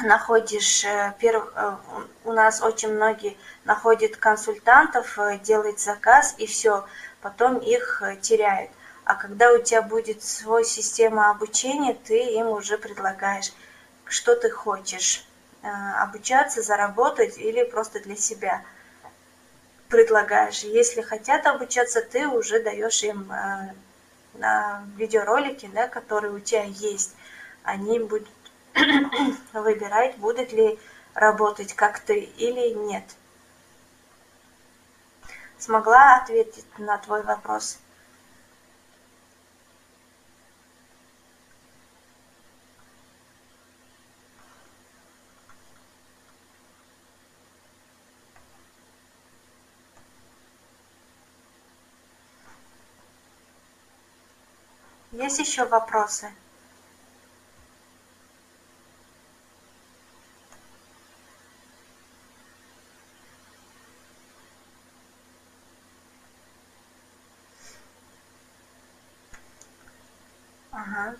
находишь, э. Э, у нас очень многие находят консультантов, э, делают заказ и все, потом их теряют. А когда у тебя будет свой система обучения, ты им уже предлагаешь, что ты хочешь, обучаться, заработать или просто для себя предлагаешь. Если хотят обучаться, ты уже даешь им видеоролики, да, которые у тебя есть они будут выбирать, будет ли работать как ты или нет. Смогла ответить на твой вопрос? Есть еще вопросы?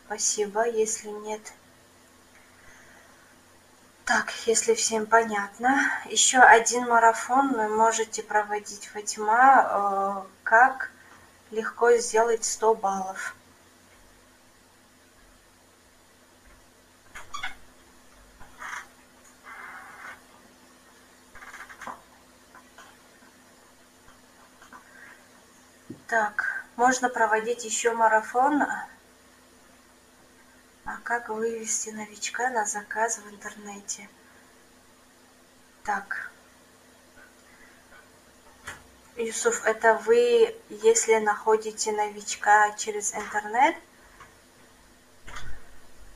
Спасибо. Если нет... Так, если всем понятно. Еще один марафон вы можете проводить, Фатима. Э, как легко сделать 100 баллов. Так, можно проводить еще марафон а как вывести новичка на заказ в интернете? Так. Юсуф, это вы, если находите новичка через интернет?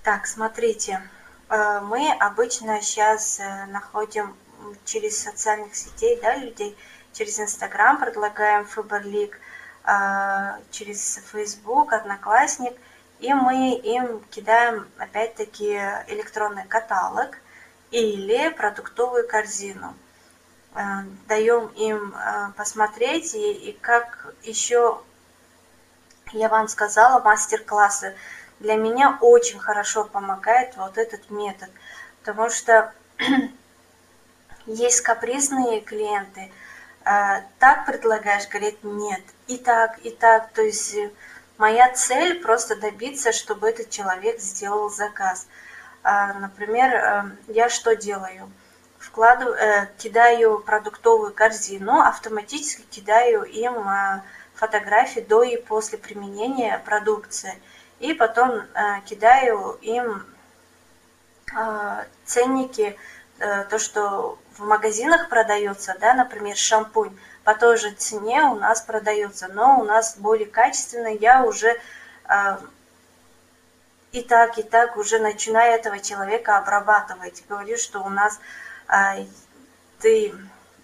Так, смотрите. Э, мы обычно сейчас э, находим через социальных сетей, да, людей, через Инстаграм предлагаем Фаберлик, э, через Фейсбук, Одноклассник – и мы им кидаем опять-таки электронный каталог или продуктовую корзину. Э, даем им э, посмотреть, и, и как еще я вам сказала, мастер-классы для меня очень хорошо помогает вот этот метод, потому что есть капризные клиенты, э, так предлагаешь, говорит, нет, и так, и так, то есть моя цель просто добиться, чтобы этот человек сделал заказ. Например, я что делаю? вкладываю, э, кидаю продуктовую корзину, автоматически кидаю им э, фотографии до и после применения продукции. И потом э, кидаю им э, ценники, э, то, что в магазинах продается, да, например, шампунь, по той же цене у нас продается, но у нас более качественно, я уже э, и так, и так уже начинаю этого человека обрабатывать. Говорю, что у нас а, ты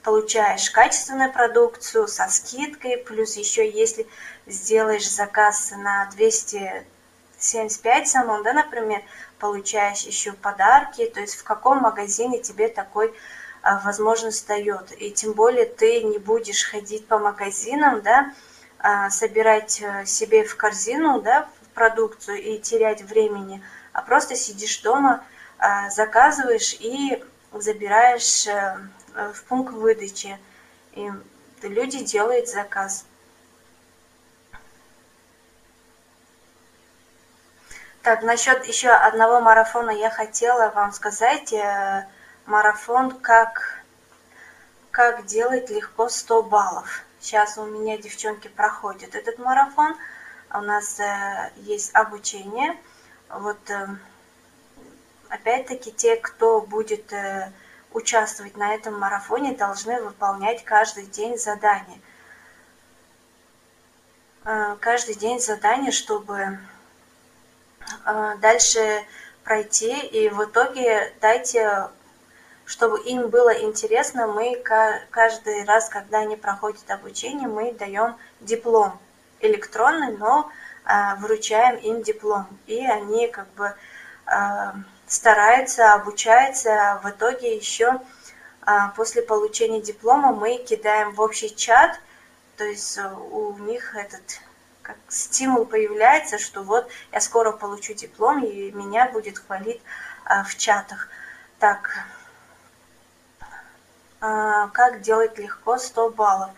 получаешь качественную продукцию со скидкой, плюс еще если сделаешь заказ на 275 самом, да, например, получаешь еще подарки, то есть в каком магазине тебе такой возможность дает. И тем более ты не будешь ходить по магазинам, да, а, собирать э, себе в корзину, да, продукцию и терять времени, а просто сидишь дома, заказываешь и забираешь э, э, в пункт выдачи, и люди делают заказ. Так, насчет еще одного марафона я хотела вам сказать. Э, марафон как, как делать легко 100 баллов. Сейчас у меня девчонки проходят этот марафон. У нас есть обучение. Вот опять-таки те, кто будет э, участвовать на этом марафоне, должны выполнять каждый день задания. Э, каждый день задания, чтобы э, дальше пройти, и в итоге дайте, чтобы им было интересно, мы каждый раз, когда они проходят обучение, мы даем диплом электронный, но вручаем им диплом, и они как бы старается, обучается, в итоге еще а, после получения диплома мы кидаем в общий чат, то есть э, у них этот как стимул появляется, что вот я скоро получу диплом, и меня будет хвалить а, в чатах. Так, а, как делать легко 100 баллов?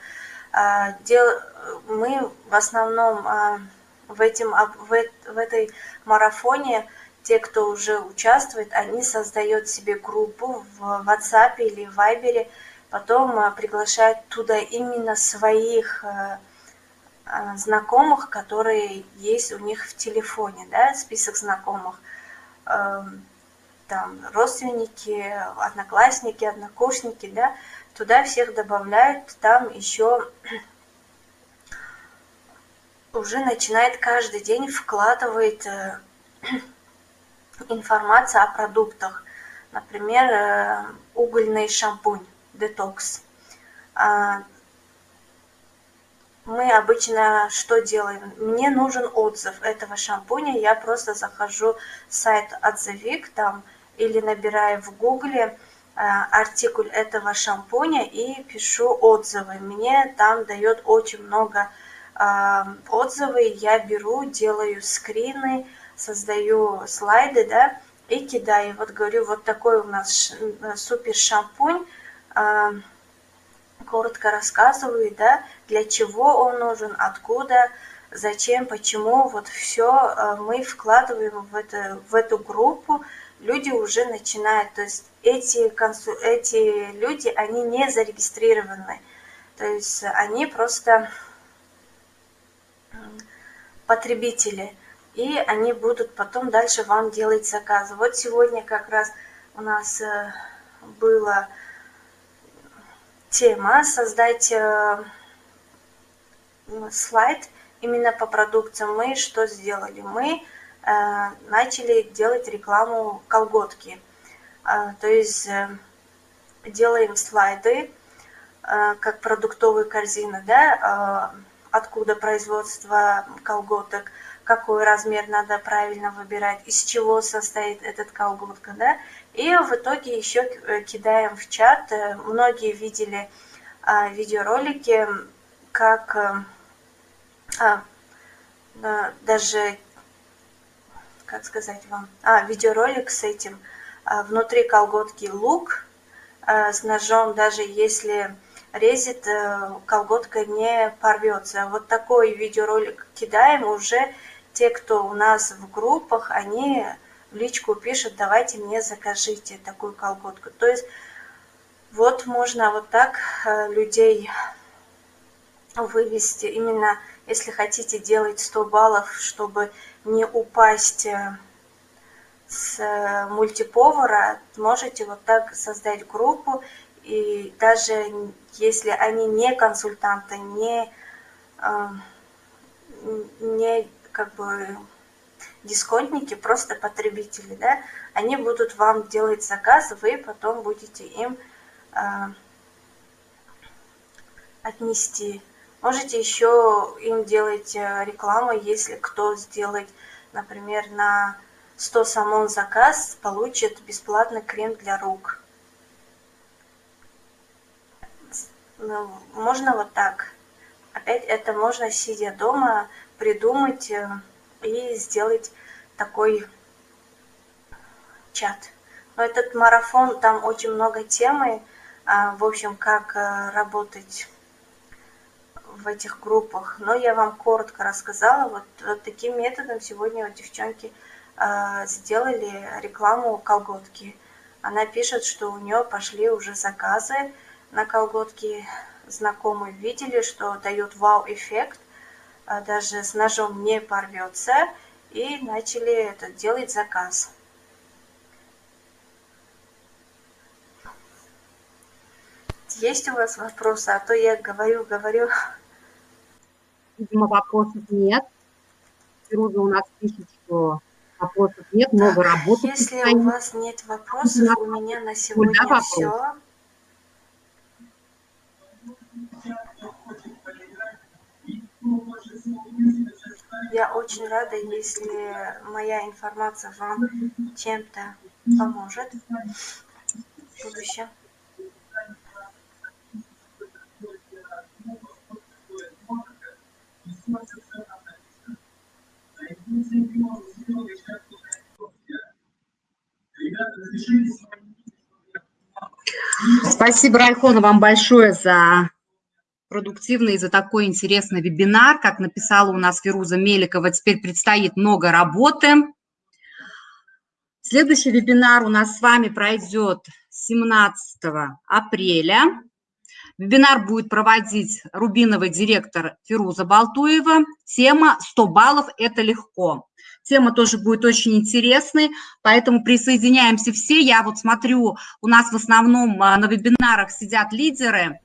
Дел... Мы в основном в, этим, в, этой марафоне те, кто уже участвует, они создают себе группу в WhatsApp или в Viber, потом приглашают туда именно своих знакомых, которые есть у них в телефоне, да, список знакомых, там, родственники, одноклассники, однокурсники, да, туда всех добавляют, там еще уже начинает каждый день вкладывает информация о продуктах. Например, э, угольный шампунь, детокс. А, мы обычно что делаем? Мне нужен отзыв этого шампуня. Я просто захожу в сайт отзывик там или набираю в гугле э, артикуль этого шампуня и пишу отзывы. Мне там дает очень много э, отзывы. Я беру, делаю скрины, создаю слайды, да, и кидаю. Вот говорю, вот такой у нас э, супер шампунь, коротко рассказываю, да, для чего он нужен, откуда, зачем, почему, вот все мы вкладываем в, это, в эту группу, люди уже начинают, то есть эти, консу, эти люди, они не зарегистрированы, то есть они просто потребители – и они будут потом дальше вам делать заказы. Вот сегодня как раз у нас э, была тема создать э, слайд именно по продукциям. Мы что сделали? Мы начали делать рекламу колготки. То есть делаем слайды, как продуктовые корзины, да, откуда производство колготок, какой размер надо правильно выбирать, из чего состоит этот колготка, да, и в итоге еще кидаем в чат. Многие видели видеоролики, как а, даже, как сказать вам, а, видеоролик с этим, а, внутри колготки лук а, с ножом, даже если резет, э, колготка не порвется. Вот такой видеоролик кидаем уже те, кто у нас в группах, они в личку пишут, давайте мне закажите такую колготку. То есть вот можно вот так э, людей вывести именно если хотите делать 100 баллов, чтобы не упасть э, с мультиповара, можете вот так создать группу, и даже если они не консультанты, не, э, не как бы дисконтники, просто потребители, да, они будут вам делать заказ, вы потом будете им э, отнести Можете еще им делать э, рекламу, если кто сделает, например, на 100 самон заказ, получит бесплатный крем для рук. Ну, можно вот так. Опять это можно, сидя дома, придумать э, и сделать такой чат. Но этот марафон, там очень много темы, а, в общем, как э, работать в этих группах, но я вам коротко рассказала. Вот, вот таким методом сегодня вот девчонки э, сделали рекламу колготки. Она пишет, что у нее пошли уже заказы на колготки. Знакомые видели, что дает вау-эффект, э, даже с ножом не порвется, и начали это, делать заказ. Есть у вас вопросы? А то я говорю, говорю, Видимо, вопросов нет. Фируза у нас пишет, что вопросов нет, много работы. Если у вас нет вопросов, у меня на сегодня да, все. Я очень рада, если моя информация вам чем-то поможет в будущем. Спасибо, Райхона, вам большое за продуктивный за такой интересный вебинар. Как написала у нас Фируза Меликова, теперь предстоит много работы. Следующий вебинар у нас с вами пройдет 17 апреля. Вебинар будет проводить рубиновый директор Фируза Балтуева. Тема «100 баллов – это легко». Тема тоже будет очень интересной, поэтому присоединяемся все. Я вот смотрю, у нас в основном а, на вебинарах сидят лидеры.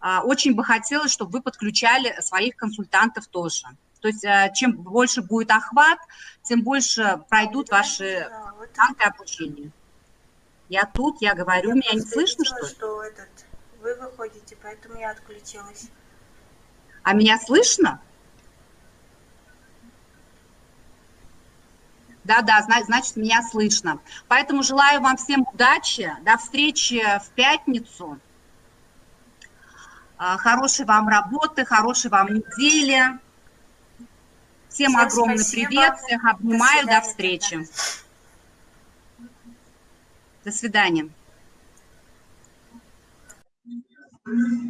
А, очень бы хотелось, чтобы вы подключали своих консультантов тоже. То есть а, чем больше будет охват, тем больше пройдут ваши танки обучения. Я тут, я говорю, меня не слышно, что ли? Что этот вы выходите, поэтому я отключилась. А меня слышно? Да-да, значит, меня слышно. Поэтому желаю вам всем удачи, до встречи в пятницу. А, хорошей вам работы, хорошей вам недели. Всем, всем огромный спасибо. привет, всех обнимаю, до, до встречи. До свидания. Merci.